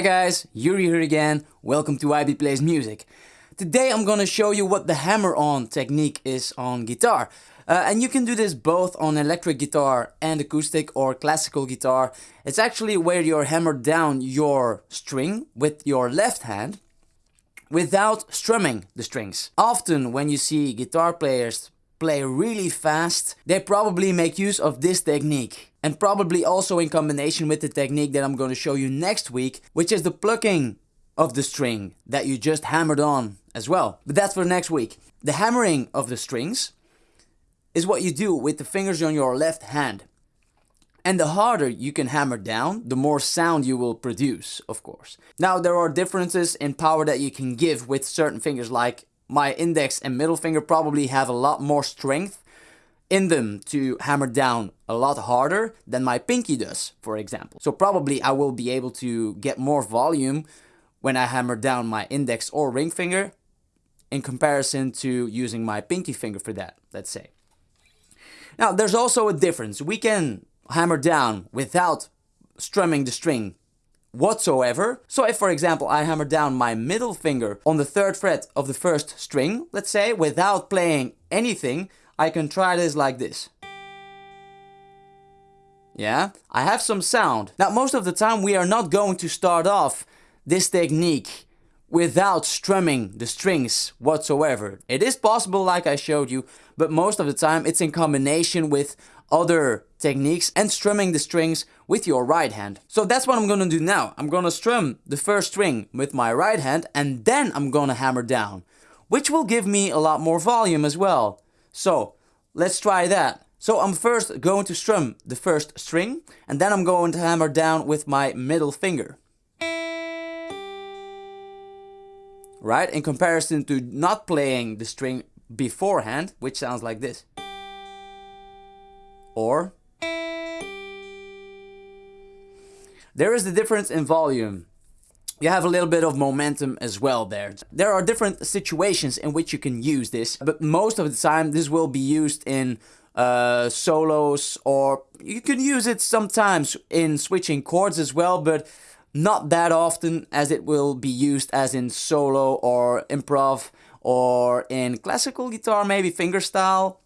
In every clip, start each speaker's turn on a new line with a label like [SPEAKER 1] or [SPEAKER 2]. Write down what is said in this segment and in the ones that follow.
[SPEAKER 1] Hi guys, Yuri here again. Welcome to IB Plays Music. Today I'm gonna show you what the hammer-on technique is on guitar. Uh, and you can do this both on electric guitar and acoustic or classical guitar. It's actually where you hammer down your string with your left hand without strumming the strings. Often when you see guitar players play really fast, they probably make use of this technique and probably also in combination with the technique that I'm going to show you next week, which is the plucking of the string that you just hammered on as well. But that's for next week. The hammering of the strings is what you do with the fingers on your left hand. And the harder you can hammer down, the more sound you will produce, of course. Now there are differences in power that you can give with certain fingers like my index and middle finger probably have a lot more strength in them to hammer down a lot harder than my pinky does, for example. So probably I will be able to get more volume when I hammer down my index or ring finger in comparison to using my pinky finger for that, let's say. Now there's also a difference. We can hammer down without strumming the string whatsoever. So if for example I hammer down my middle finger on the third fret of the first string, let's say, without playing anything, I can try this like this. Yeah, I have some sound. Now most of the time we are not going to start off this technique without strumming the strings whatsoever. It is possible like I showed you, but most of the time it's in combination with other techniques and strumming the strings with your right hand. So that's what I'm gonna do now. I'm gonna strum the first string with my right hand and then I'm gonna hammer down, which will give me a lot more volume as well. So let's try that. So I'm first going to strum the first string and then I'm going to hammer down with my middle finger. Right, in comparison to not playing the string beforehand, which sounds like this. Or there is the difference in volume you have a little bit of momentum as well there. There are different situations in which you can use this, but most of the time this will be used in uh, solos or you can use it sometimes in switching chords as well, but not that often as it will be used as in solo or improv or in classical guitar, maybe fingerstyle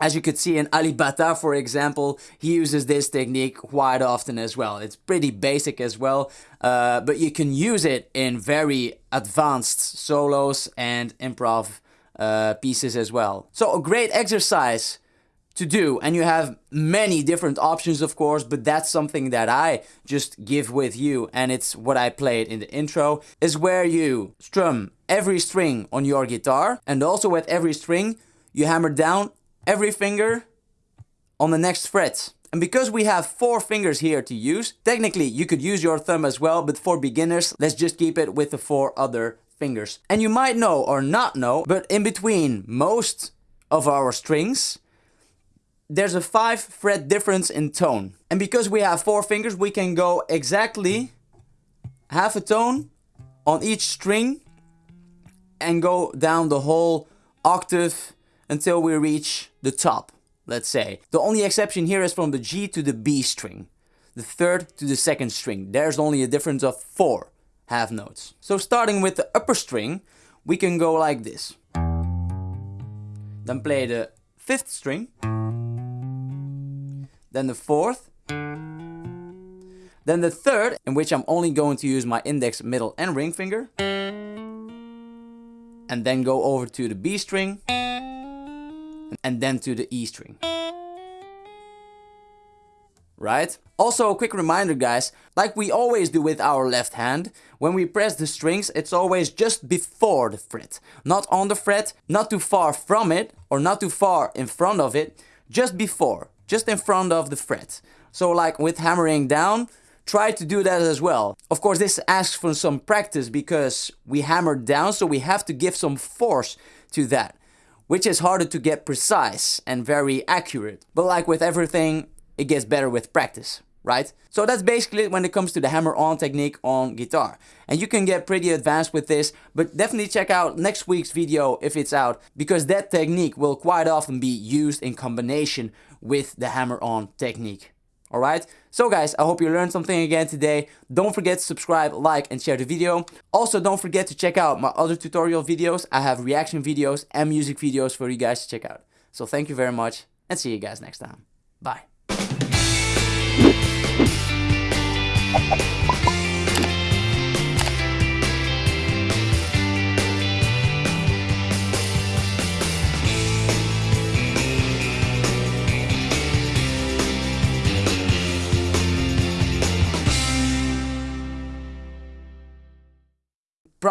[SPEAKER 1] as you could see in Alip Ba Ta, for example, he uses this technique quite often as well. It's pretty basic as well, uh, but you can use it in very advanced solos and improv uh, pieces as well. So a great exercise to do and you have many different options of course but that's something that I just give with you and it's what I played in the intro is where you strum every string on your guitar and also with every string you hammer down every finger on the next fret. And because we have four fingers here to use, technically you could use your thumb as well, but for beginners, let's just keep it with the four other fingers. And you might know or not know, but in between most of our strings, there's a five fret difference in tone. And because we have four fingers, we can go exactly half a tone on each string and go down the whole octave until we reach the top, let's say. The only exception here is from the G to the B string, the third to the second string. There's only a difference of four half notes. So starting with the upper string, we can go like this. Then play the fifth string, then the fourth, then the third, in which I'm only going to use my index, middle and ring finger, and then go over to the B string, and then to the E string. Right? Also a quick reminder guys, like we always do with our left hand, when we press the strings it's always just before the fret. Not on the fret, not too far from it, or not too far in front of it, just before, just in front of the fret. So like with hammering down, try to do that as well. Of course this asks for some practice because we hammer down so we have to give some force to that which is harder to get precise and very accurate. But like with everything, it gets better with practice, right? So that's basically it when it comes to the hammer-on technique on guitar. And you can get pretty advanced with this, but definitely check out next week's video if it's out, because that technique will quite often be used in combination with the hammer-on technique. Alright, so guys, I hope you learned something again today. Don't forget to subscribe, like and share the video. Also, don't forget to check out my other tutorial videos. I have reaction videos and music videos for you guys to check out. So thank you very much and see you guys next time. Bye.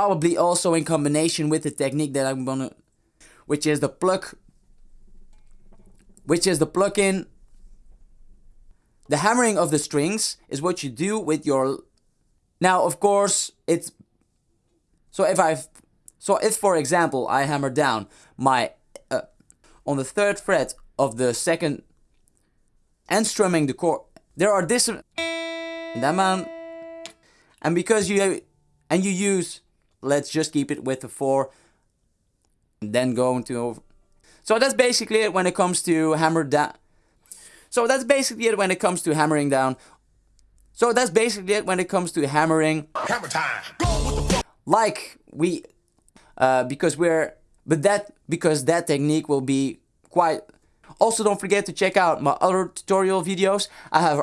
[SPEAKER 1] Probably also in combination with the technique that I'm gonna which is the pluck which is the pluck-in the hammering of the strings is what you do with your now of course it's so if I so if for example I hammer down my uh, on the third fret of the second and strumming the chord there are different that man. And because you and you use let's just keep it with the 4 then go into so that's basically it when it comes to hammer down so that's basically it when it comes to hammering down. So that's basically it when it comes to hammering. Hammer time. Like we uh, because we're but that because that technique will be quite also don't forget to check out my other tutorial videos. I have